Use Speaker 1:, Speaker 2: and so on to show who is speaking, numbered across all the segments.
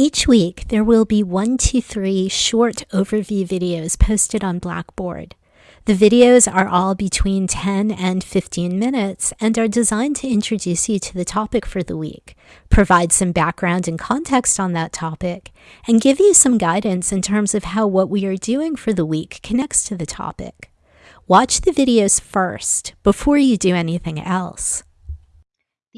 Speaker 1: Each week, there will be one to three short overview videos posted on Blackboard. The videos are all between 10 and 15 minutes and are designed to introduce you to the topic for the week, provide some background and context on that topic, and give you some guidance in terms of how what we are doing for the week connects to the topic. Watch the videos first before you do anything else.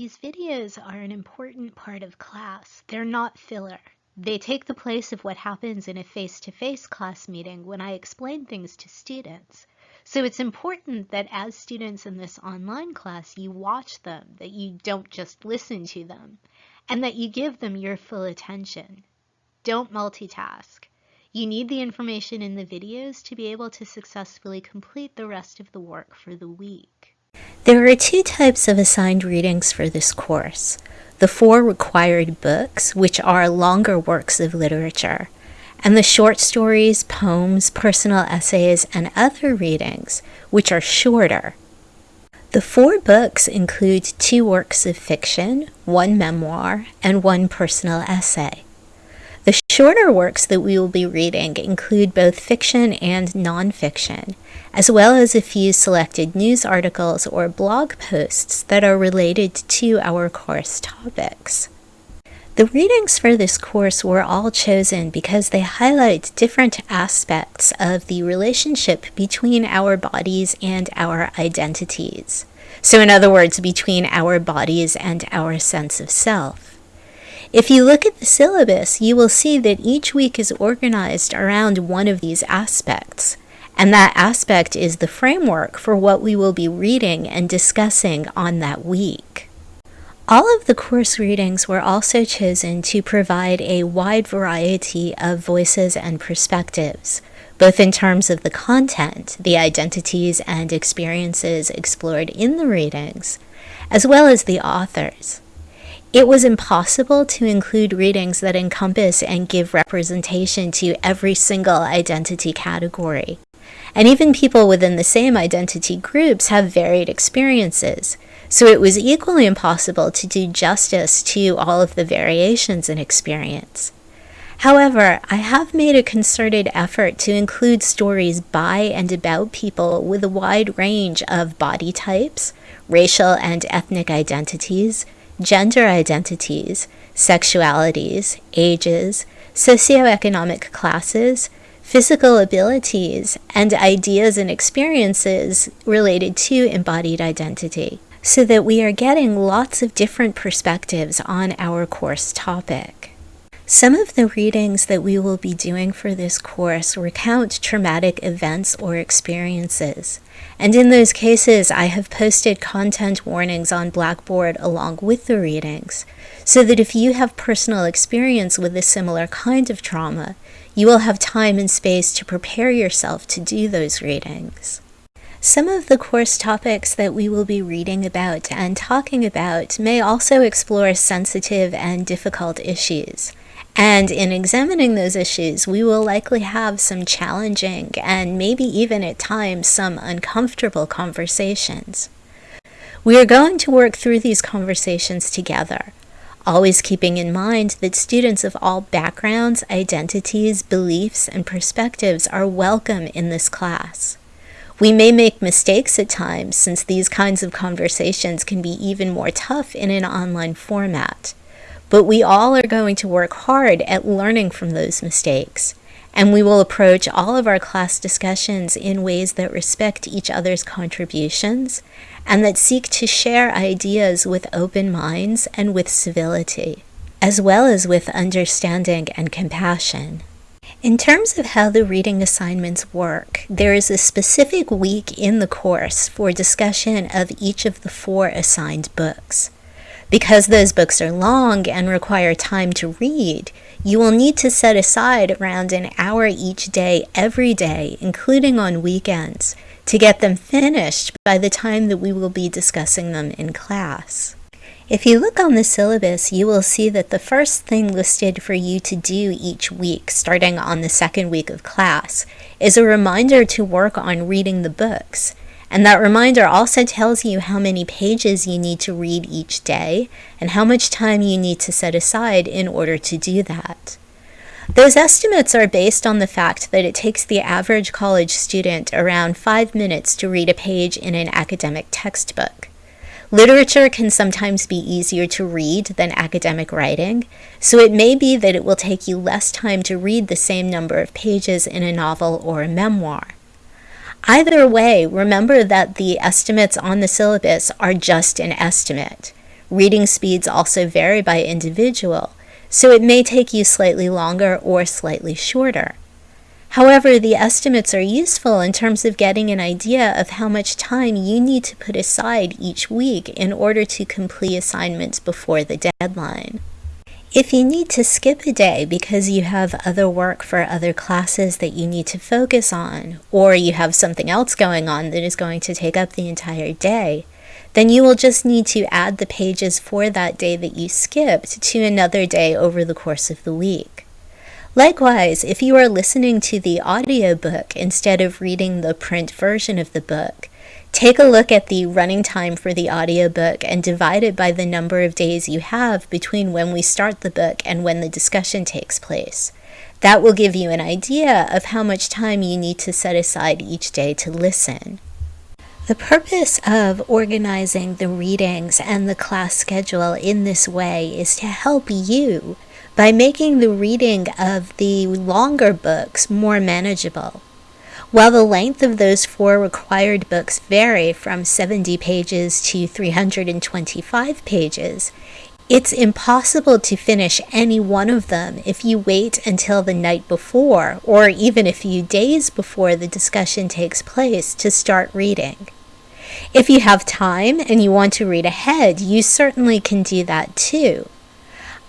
Speaker 1: These videos are an important part of class. They're not filler. They take the place of what happens in a face-to-face -face class meeting when I explain things to students. So it's important that as students in this online class, you watch them, that you don't just listen to them, and that you give them your full attention. Don't multitask. You need the information in the videos to be able to successfully complete the rest of the work for the week. There are two types of assigned readings for this course. The four required books, which are longer works of literature, and the short stories, poems, personal essays, and other readings, which are shorter. The four books include two works of fiction, one memoir, and one personal essay. The shorter works that we will be reading include both fiction and nonfiction, as well as a few selected news articles or blog posts that are related to our course topics. The readings for this course were all chosen because they highlight different aspects of the relationship between our bodies and our identities. So in other words, between our bodies and our sense of self. If you look at the syllabus, you will see that each week is organized around one of these aspects, and that aspect is the framework for what we will be reading and discussing on that week. All of the course readings were also chosen to provide a wide variety of voices and perspectives, both in terms of the content, the identities and experiences explored in the readings, as well as the authors. It was impossible to include readings that encompass and give representation to every single identity category. And even people within the same identity groups have varied experiences, so it was equally impossible to do justice to all of the variations in experience. However, I have made a concerted effort to include stories by and about people with a wide range of body types, racial and ethnic identities, gender identities, sexualities, ages, socioeconomic classes, physical abilities, and ideas and experiences related to embodied identity, so that we are getting lots of different perspectives on our course topic. Some of the readings that we will be doing for this course recount traumatic events or experiences. And in those cases, I have posted content warnings on Blackboard along with the readings, so that if you have personal experience with a similar kind of trauma, you will have time and space to prepare yourself to do those readings. Some of the course topics that we will be reading about and talking about may also explore sensitive and difficult issues. And in examining those issues, we will likely have some challenging and maybe even at times some uncomfortable conversations. We are going to work through these conversations together, always keeping in mind that students of all backgrounds, identities, beliefs, and perspectives are welcome in this class. We may make mistakes at times since these kinds of conversations can be even more tough in an online format. But we all are going to work hard at learning from those mistakes. And we will approach all of our class discussions in ways that respect each other's contributions and that seek to share ideas with open minds and with civility, as well as with understanding and compassion. In terms of how the reading assignments work, there is a specific week in the course for discussion of each of the four assigned books. Because those books are long and require time to read, you will need to set aside around an hour each day every day, including on weekends, to get them finished by the time that we will be discussing them in class. If you look on the syllabus, you will see that the first thing listed for you to do each week, starting on the second week of class, is a reminder to work on reading the books, And that reminder also tells you how many pages you need to read each day and how much time you need to set aside in order to do that. Those estimates are based on the fact that it takes the average college student around five minutes to read a page in an academic textbook. Literature can sometimes be easier to read than academic writing, so it may be that it will take you less time to read the same number of pages in a novel or a memoir. Either way, remember that the estimates on the syllabus are just an estimate. Reading speeds also vary by individual, so it may take you slightly longer or slightly shorter. However, the estimates are useful in terms of getting an idea of how much time you need to put aside each week in order to complete assignments before the deadline. If you need to skip a day because you have other work for other classes that you need to focus on, or you have something else going on that is going to take up the entire day, then you will just need to add the pages for that day that you skipped to another day over the course of the week. Likewise, if you are listening to the audiobook instead of reading the print version of the book, Take a look at the running time for the audiobook and divide it by the number of days you have between when we start the book and when the discussion takes place. That will give you an idea of how much time you need to set aside each day to listen. The purpose of organizing the readings and the class schedule in this way is to help you by making the reading of the longer books more manageable. While the length of those four required books vary from 70 pages to 325 pages, it's impossible to finish any one of them if you wait until the night before, or even a few days before the discussion takes place, to start reading. If you have time and you want to read ahead, you certainly can do that too.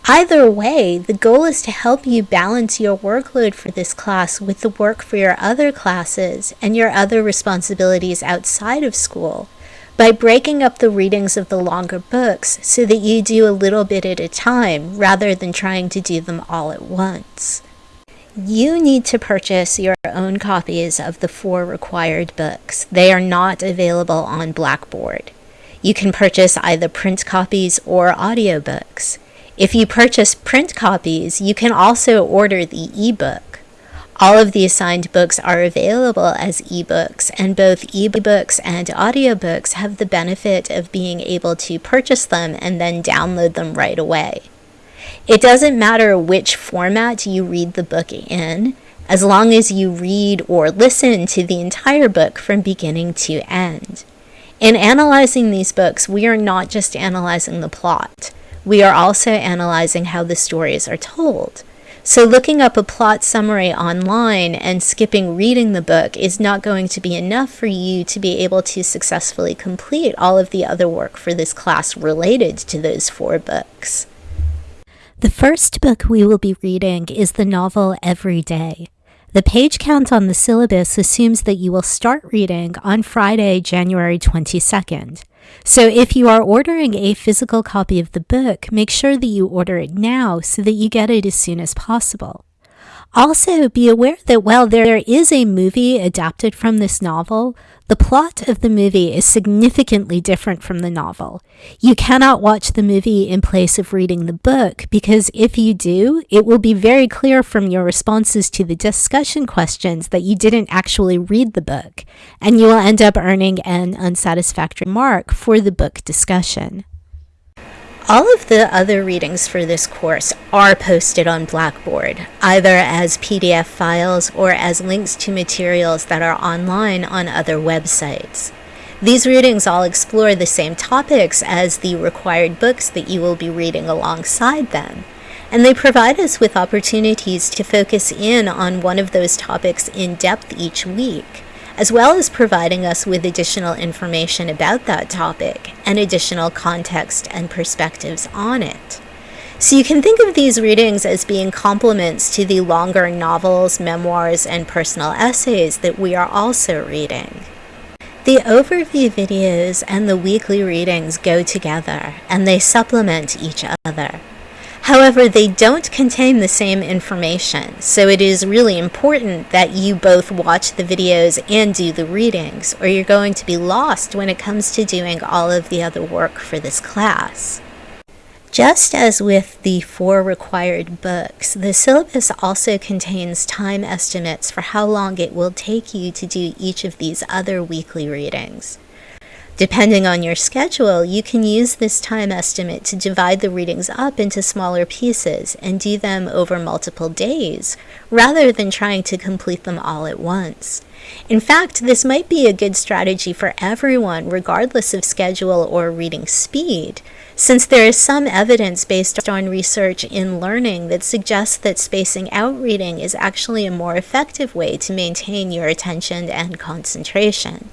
Speaker 1: Either way, the goal is to help you balance your workload for this class with the work for your other classes and your other responsibilities outside of school by breaking up the readings of the longer books so that you do a little bit at a time rather than trying to do them all at once. You need to purchase your own copies of the four required books. They are not available on Blackboard. You can purchase either print copies or audiobooks. If you purchase print copies, you can also order the ebook. All of the assigned books are available as ebooks, and both ebooks and audiobooks have the benefit of being able to purchase them and then download them right away. It doesn't matter which format you read the book in, as long as you read or listen to the entire book from beginning to end. In analyzing these books, we are not just analyzing the plot. We are also analyzing how the stories are told. So looking up a plot summary online and skipping reading the book is not going to be enough for you to be able to successfully complete all of the other work for this class related to those four books. The first book we will be reading is the novel Every Day. The page count on the syllabus assumes that you will start reading on Friday, January 22nd. So if you are ordering a physical copy of the book, make sure that you order it now so that you get it as soon as possible. Also, be aware that while there is a movie adapted from this novel, the plot of the movie is significantly different from the novel. You cannot watch the movie in place of reading the book because if you do, it will be very clear from your responses to the discussion questions that you didn't actually read the book, and you will end up earning an unsatisfactory mark for the book discussion. All of the other readings for this course are posted on Blackboard, either as PDF files or as links to materials that are online on other websites. These readings all explore the same topics as the required books that you will be reading alongside them, and they provide us with opportunities to focus in on one of those topics in depth each week as well as providing us with additional information about that topic and additional context and perspectives on it. So you can think of these readings as being complements to the longer novels, memoirs, and personal essays that we are also reading. The overview videos and the weekly readings go together and they supplement each other. However, they don't contain the same information, so it is really important that you both watch the videos and do the readings, or you're going to be lost when it comes to doing all of the other work for this class. Just as with the four required books, the syllabus also contains time estimates for how long it will take you to do each of these other weekly readings. Depending on your schedule, you can use this time estimate to divide the readings up into smaller pieces and do them over multiple days, rather than trying to complete them all at once. In fact, this might be a good strategy for everyone, regardless of schedule or reading speed, since there is some evidence based on research in learning that suggests that spacing out reading is actually a more effective way to maintain your attention and concentration.